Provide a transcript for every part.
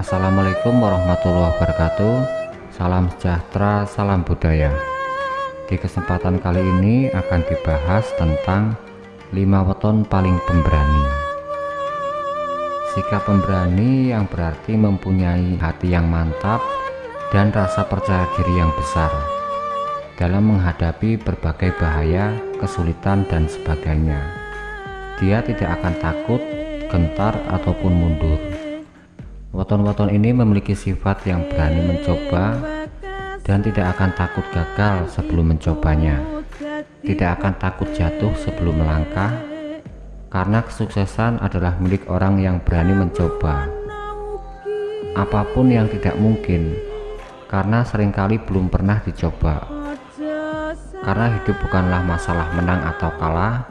Assalamualaikum warahmatullahi wabarakatuh Salam sejahtera, salam budaya Di kesempatan kali ini akan dibahas tentang 5 weton paling pemberani Sikap pemberani yang berarti mempunyai hati yang mantap dan rasa percaya diri yang besar dalam menghadapi berbagai bahaya, kesulitan, dan sebagainya. Dia tidak akan takut, gentar, ataupun mundur. Weton-weton ini memiliki sifat yang berani mencoba dan tidak akan takut gagal sebelum mencobanya. Tidak akan takut jatuh sebelum melangkah, karena kesuksesan adalah milik orang yang berani mencoba. Apa pun yang tidak mungkin, karena sering kali belum pernah dicoba karena hidup bukanlah masalah menang atau kalah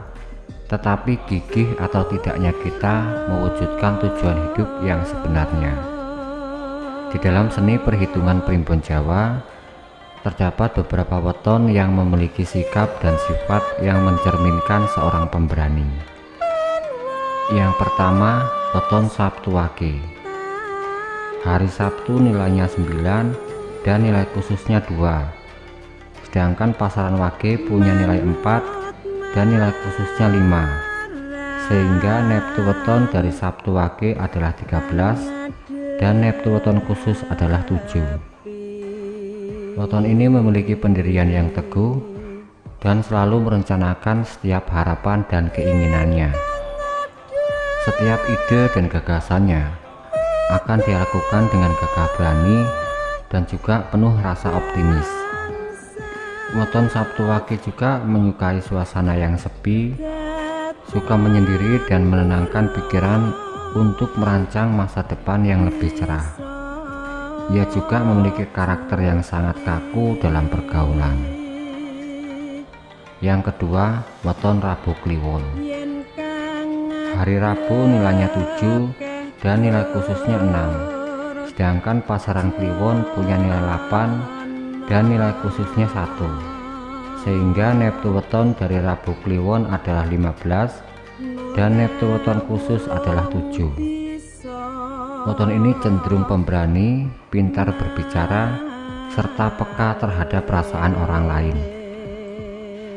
tetapi gigih atau tidaknya kita mewujudkan tujuan hidup yang sebenarnya. Di dalam seni perhitungan primbon Jawa terdapat beberapa weton yang memiliki sikap dan sifat yang mencerminkan seorang pemberani. Yang pertama weton Sabtu Wage. Hari Sabtu nilainya 9 dan nilai khususnya 2 sedangkan pasaran wage punya nilai 4 dan nilai khususnya 5 sehingga neptu weton dari Sabtu wage adalah 13 dan neptu weton khusus adalah 7 weton ini memiliki pendirian yang teguh dan selalu merencanakan setiap harapan dan keinginannya. Setiap ide dan gagasannya akan dilakukan dengan gagah berani dan juga penuh rasa optimis Weton Sabtu Wage juga menyukai suasana yang sepi, suka menyendiri dan menenangkan pikiran untuk merancang masa depan yang lebih cerah. Ia juga memiliki karakter yang sangat kaku dalam pergaulan. Yang kedua, weton Rabu Kliwon. Hari Rabu nilainya 7 dan nilai khususnya 6. Sedangkan pasaran Kliwon punya nilai 8 dan nilai khususnya satu. Sehingga neptu weton dari Rabu Kliwon adalah 15 dan neptu weton khusus adalah 7 weton ini cenderung pemberani pintar berbicara serta peka terhadap perasaan orang lain.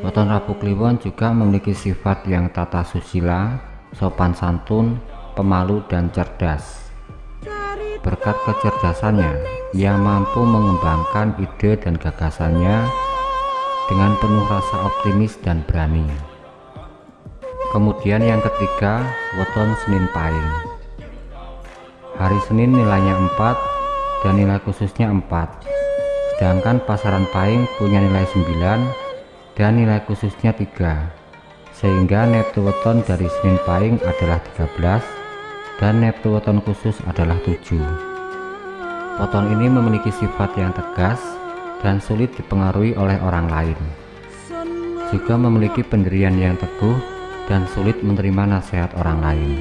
Weton Rabu Kliwon juga memiliki sifat yang tata susila sopan santun pemalu dan cerdas berkat kecerdasannya yang mampu mengembangkan ide dan gagasannya dengan penuh rasa optimis dan berani. Kemudian yang ketiga, weton Senin Pahing. Hari Senin nilainya 4 dan nilai khususnya 4. Sedangkan pasaran Pahing punya nilai 9 dan nilai khususnya 3. Sehingga neptu weton dari Senin Pahing adalah 13 dan neptu weton khusus adalah 7. Weton ini memiliki sifat yang tegas dan sulit dipengaruhi oleh orang lain. Juga memiliki pendirian yang teguh dan sulit menerima nasihat orang lain.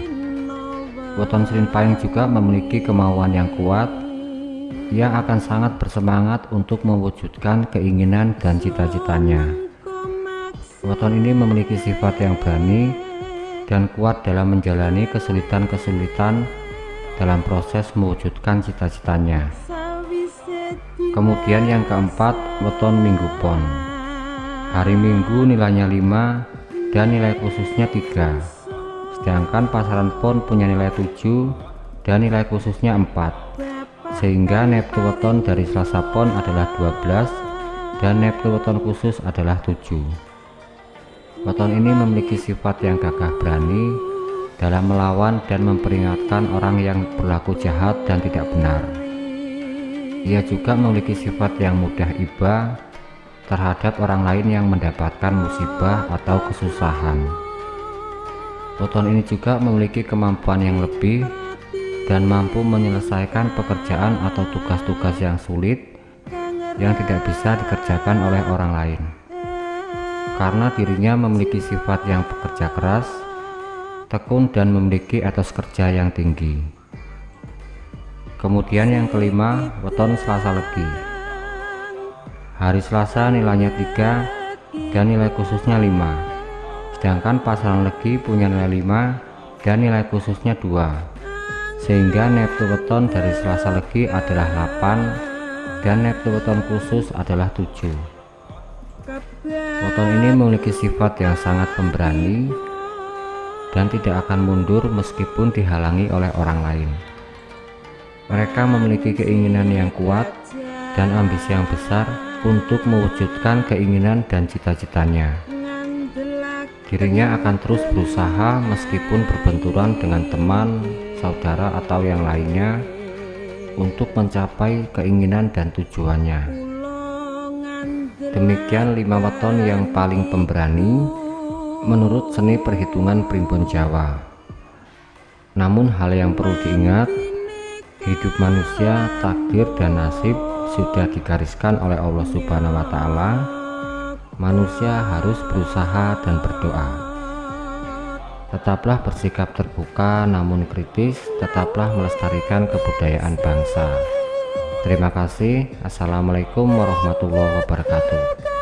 Weton Serin Pahing juga memiliki kemauan yang kuat yang akan sangat bersemangat untuk mewujudkan keinginan dan cita-citanya. Weton ini memiliki sifat yang berani dan kuat dalam menjalani kesulitan-kesulitan dalam proses mewujudkan cita-citanya. Kemudian yang keempat, weton minggu pon. Hari minggu nilainya 5 dan nilai khususnya 3. Sedangkan pasaran pon punya nilai 7 dan nilai khususnya 4. Sehingga neptu weton dari Selasa pon adalah 12 dan neptu weton khusus adalah 7. Weton ini memiliki sifat yang gagah berani dalam melawan dan memperingatkan orang yang berlaku jahat dan tidak benar. Ia juga memiliki sifat yang mudah iba terhadap orang lain yang mendapatkan musibah atau kesusahan. Weton ini juga memiliki kemampuan yang lebih dan mampu menyelesaikan pekerjaan atau tugas-tugas yang sulit yang tidak bisa dikerjakan oleh orang lain. Karena dirinya memiliki sifat yang bekerja keras, tekun dan memiliki etos kerja yang tinggi. Kemudian yang kelima, weton Selasa Legi. Hari Selasa nilainya 3 dan nilai khususnya 5. Sedangkan pasaran Legi punya nilai 5 dan nilai khususnya 2. sehingga neptu weton dari Selasa Legi adalah 8 dan neptu weton khusus adalah 7 weton ini memiliki sifat yang sangat pemberani dan tidak akan mundur meskipun dihalangi oleh orang lain mereka memiliki keinginan yang kuat dan ambisi yang besar untuk mewujudkan keinginan dan cita-citanya dirinya akan terus berusaha meskipun berbenturan dengan teman saudara atau yang lainnya untuk mencapai keinginan dan tujuannya. Demikian lima weton yang paling pemberani menurut seni perhitungan primbon Jawa. Namun hal yang perlu diingat, hidup manusia, takdir dan nasib sudah digariskan oleh Allah Subhanahu wa taala. Manusia harus berusaha dan berdoa. Tetaplah bersikap terbuka namun kritis, tetaplah melestarikan kebudayaan bangsa. Terima kasih. Assalamualaikum warahmatullahi wabarakatuh.